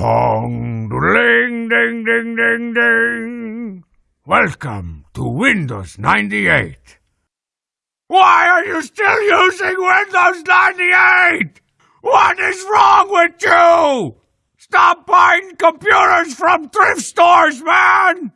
Pong, ding, ding, ding, ding, ding. Welcome to Windows 98. Why are you still using Windows 98? What is wrong with you? Stop buying computers from thrift stores, man!